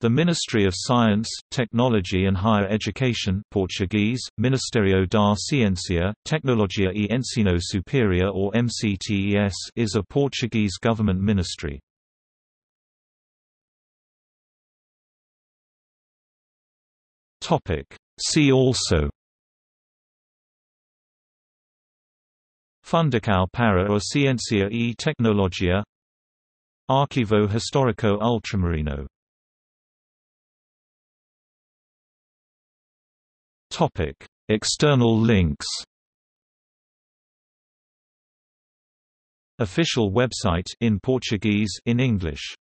The Ministry of Science, Technology and Higher Education Portuguese, Ministério da Ciência, Tecnologia e Ensino Superior or MCTES is a Portuguese government ministry. See also Fundação para a Ciência e Tecnologia Arquivo Histórico Ultramarino Topic: External links. Official website in Portuguese in English